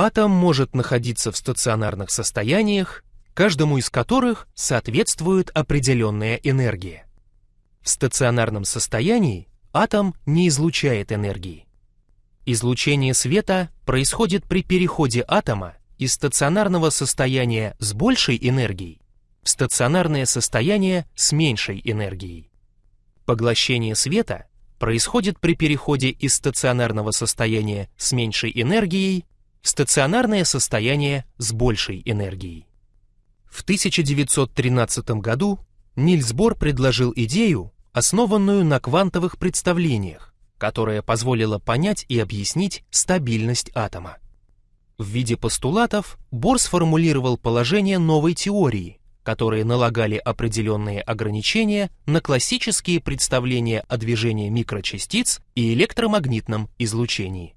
Атом может находиться в стационарных состояниях, каждому из которых соответствует определенная энергия. В стационарном состоянии атом не излучает энергии. Излучение света происходит при переходе атома из стационарного состояния с большей энергией в стационарное состояние с меньшей энергией. Поглощение света происходит при переходе из стационарного состояния с меньшей энергией стационарное состояние с большей энергией. В 1913 году Нильс Бор предложил идею, основанную на квантовых представлениях, которая позволила понять и объяснить стабильность атома. В виде постулатов Бор сформулировал положение новой теории, которые налагали определенные ограничения на классические представления о движении микрочастиц и электромагнитном излучении.